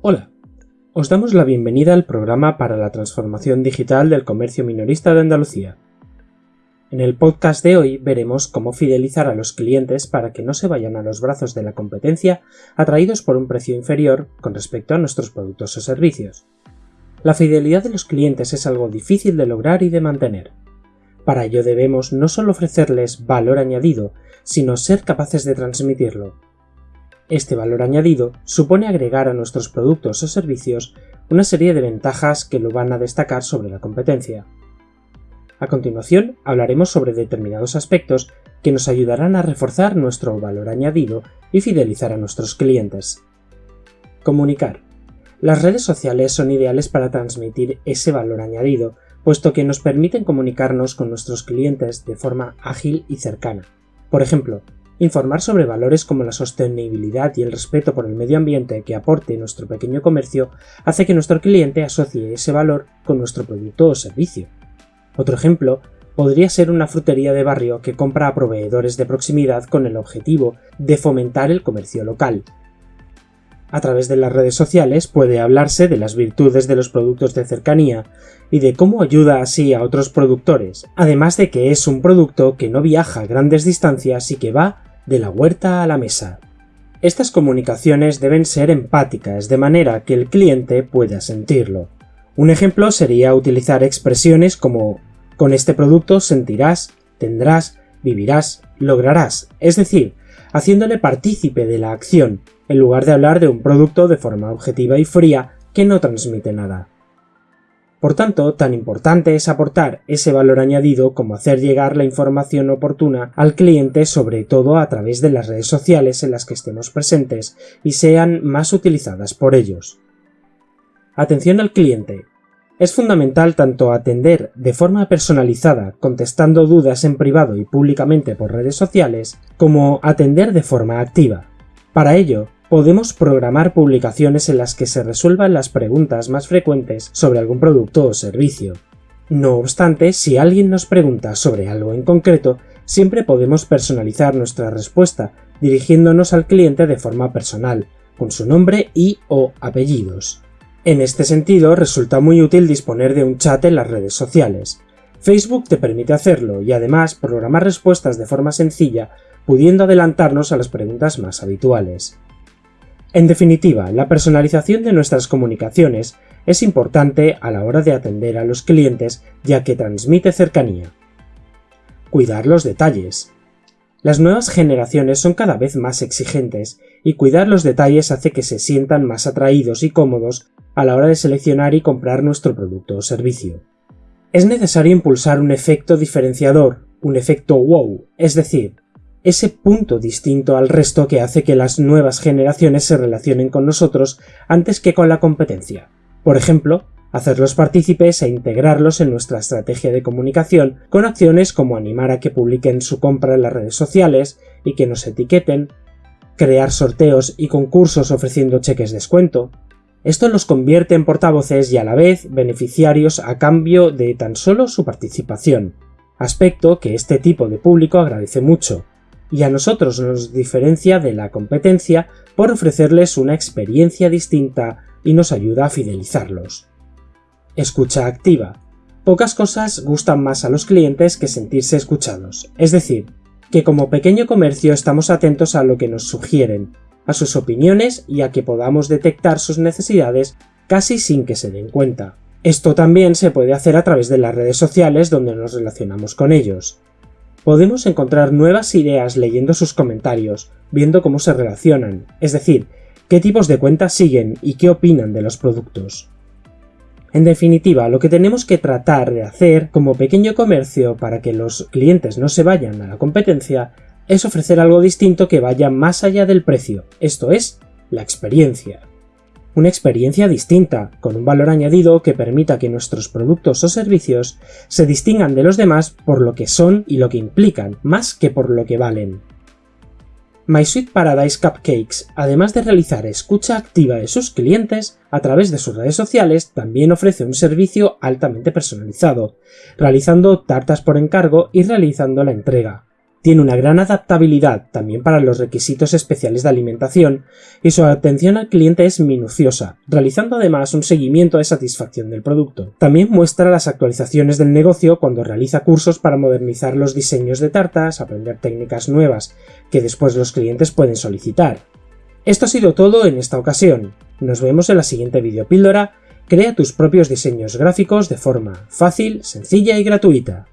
Hola, os damos la bienvenida al programa para la transformación digital del comercio minorista de Andalucía. En el podcast de hoy veremos cómo fidelizar a los clientes para que no se vayan a los brazos de la competencia atraídos por un precio inferior con respecto a nuestros productos o servicios. La fidelidad de los clientes es algo difícil de lograr y de mantener. Para ello debemos no solo ofrecerles valor añadido, sino ser capaces de transmitirlo, este valor añadido supone agregar a nuestros productos o servicios una serie de ventajas que lo van a destacar sobre la competencia. A continuación hablaremos sobre determinados aspectos que nos ayudarán a reforzar nuestro valor añadido y fidelizar a nuestros clientes. Comunicar. Las redes sociales son ideales para transmitir ese valor añadido, puesto que nos permiten comunicarnos con nuestros clientes de forma ágil y cercana. Por ejemplo, Informar sobre valores como la sostenibilidad y el respeto por el medio ambiente que aporte nuestro pequeño comercio hace que nuestro cliente asocie ese valor con nuestro producto o servicio. Otro ejemplo podría ser una frutería de barrio que compra a proveedores de proximidad con el objetivo de fomentar el comercio local. A través de las redes sociales puede hablarse de las virtudes de los productos de cercanía y de cómo ayuda así a otros productores, además de que es un producto que no viaja grandes distancias y que va de la huerta a la mesa. Estas comunicaciones deben ser empáticas, de manera que el cliente pueda sentirlo. Un ejemplo sería utilizar expresiones como con este producto sentirás, tendrás, vivirás, lograrás, es decir, haciéndole partícipe de la acción, en lugar de hablar de un producto de forma objetiva y fría que no transmite nada. Por tanto, tan importante es aportar ese valor añadido como hacer llegar la información oportuna al cliente sobre todo a través de las redes sociales en las que estemos presentes y sean más utilizadas por ellos. Atención al cliente. Es fundamental tanto atender de forma personalizada, contestando dudas en privado y públicamente por redes sociales, como atender de forma activa. Para ello, podemos programar publicaciones en las que se resuelvan las preguntas más frecuentes sobre algún producto o servicio. No obstante, si alguien nos pregunta sobre algo en concreto, siempre podemos personalizar nuestra respuesta dirigiéndonos al cliente de forma personal, con su nombre y o apellidos. En este sentido, resulta muy útil disponer de un chat en las redes sociales. Facebook te permite hacerlo y además programar respuestas de forma sencilla, pudiendo adelantarnos a las preguntas más habituales. En definitiva, la personalización de nuestras comunicaciones es importante a la hora de atender a los clientes ya que transmite cercanía. Cuidar los detalles. Las nuevas generaciones son cada vez más exigentes y cuidar los detalles hace que se sientan más atraídos y cómodos a la hora de seleccionar y comprar nuestro producto o servicio. Es necesario impulsar un efecto diferenciador, un efecto wow, es decir, ese punto distinto al resto que hace que las nuevas generaciones se relacionen con nosotros antes que con la competencia. Por ejemplo, hacerlos partícipes e integrarlos en nuestra estrategia de comunicación con acciones como animar a que publiquen su compra en las redes sociales y que nos etiqueten, crear sorteos y concursos ofreciendo cheques descuento. Esto los convierte en portavoces y a la vez beneficiarios a cambio de tan solo su participación, aspecto que este tipo de público agradece mucho, y a nosotros nos diferencia de la competencia por ofrecerles una experiencia distinta y nos ayuda a fidelizarlos. Escucha activa. Pocas cosas gustan más a los clientes que sentirse escuchados, es decir, que como pequeño comercio estamos atentos a lo que nos sugieren, a sus opiniones y a que podamos detectar sus necesidades casi sin que se den cuenta. Esto también se puede hacer a través de las redes sociales donde nos relacionamos con ellos podemos encontrar nuevas ideas leyendo sus comentarios, viendo cómo se relacionan, es decir, qué tipos de cuentas siguen y qué opinan de los productos. En definitiva, lo que tenemos que tratar de hacer como pequeño comercio para que los clientes no se vayan a la competencia es ofrecer algo distinto que vaya más allá del precio, esto es, la experiencia una experiencia distinta, con un valor añadido que permita que nuestros productos o servicios se distingan de los demás por lo que son y lo que implican, más que por lo que valen. My Sweet Paradise Cupcakes, además de realizar escucha activa de sus clientes a través de sus redes sociales, también ofrece un servicio altamente personalizado, realizando tartas por encargo y realizando la entrega. Tiene una gran adaptabilidad también para los requisitos especiales de alimentación y su atención al cliente es minuciosa, realizando además un seguimiento de satisfacción del producto. También muestra las actualizaciones del negocio cuando realiza cursos para modernizar los diseños de tartas, aprender técnicas nuevas que después los clientes pueden solicitar. Esto ha sido todo en esta ocasión. Nos vemos en la siguiente videopíldora. Crea tus propios diseños gráficos de forma fácil, sencilla y gratuita.